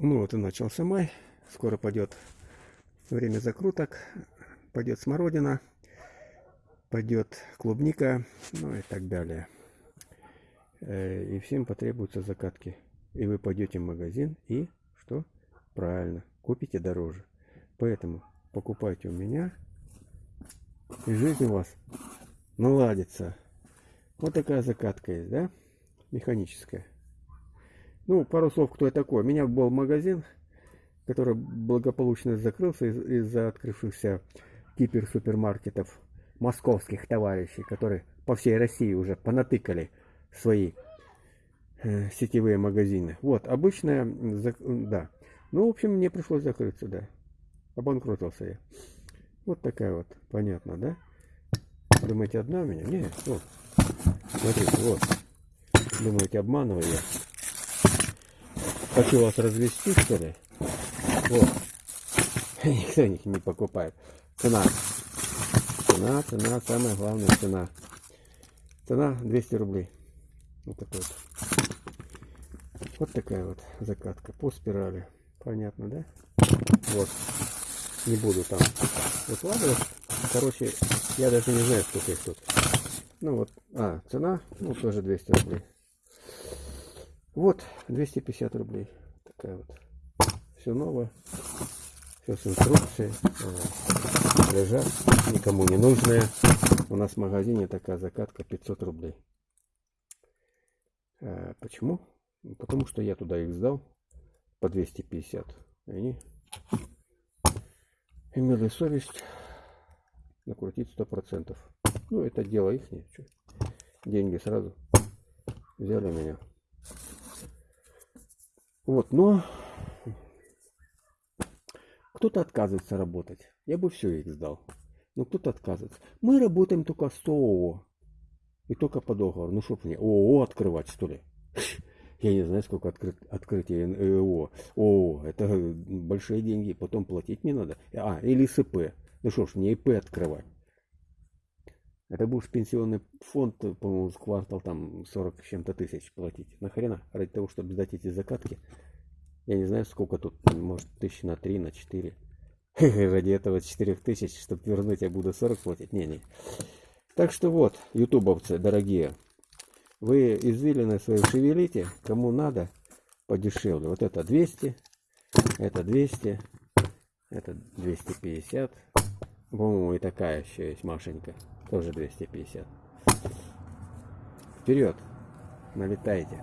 Ну вот и начался май. Скоро пойдет время закруток. Пойдет смородина. Пойдет клубника. Ну и так далее. Э, и всем потребуются закатки. И вы пойдете в магазин и что? Правильно, купите дороже. Поэтому покупайте у меня. И жизнь у вас наладится. Вот такая закатка есть, да? Механическая. Ну, пару слов, кто я такой. У меня был магазин, который благополучно закрылся из-за из открывшихся гиперсупермаркетов московских товарищей, которые по всей России уже понатыкали свои э, сетевые магазины. Вот, обычная, да. Ну, в общем, мне пришлось закрыться, да. Обанкротился я. Вот такая вот, понятно, да? Думаете, одна у меня? Нет, вот. Смотрите, вот. Думаете, обманываю я? Хочу вас развести, что ли? Вот. Никто их не покупает. Цена. Цена, цена, самая главная цена. Цена 200 рублей. Вот такой вот. Вот такая вот закатка по спирали. Понятно, да? Вот. Не буду там выкладывать. Короче, я даже не знаю, сколько их тут. Ну вот, а, цена, ну тоже 200 рублей. Вот, 250 рублей. Такая вот. Все новое. Все с инструкцией. Лежат. Никому не нужные. У нас в магазине такая закатка 500 рублей. А, почему? Потому что я туда их сдал по 250. И они имели совесть накрутить 100%. Ну, это дело их. Деньги сразу взяли меня. Вот, но кто-то отказывается работать. Я бы все их сдал. Но кто-то отказывается. Мы работаем только с ООО. И только по договору. Ну что мне, ООО открывать, что ли? Я не знаю, сколько открыт, открытие ООО. ООО, это большие деньги, потом платить не надо. А, или СП. Ну что ж, не ИП открывать. Это будешь пенсионный фонд, по-моему, с квартал там 40 с чем-то тысяч платить. Нахрена? Ради того, чтобы сдать эти закатки. Я не знаю, сколько тут, может, тысяч на 3, на 4. Ради этого 4 тысяч, чтобы вернуть, я буду 40 платить. Не-не. Так что вот, ютубовцы дорогие, вы извилины свои шевелите, кому надо, подешевле. Вот это 200, это 200, это 250. По-моему, и такая еще есть Машенька. Тоже 250. Вперед! Налетайте!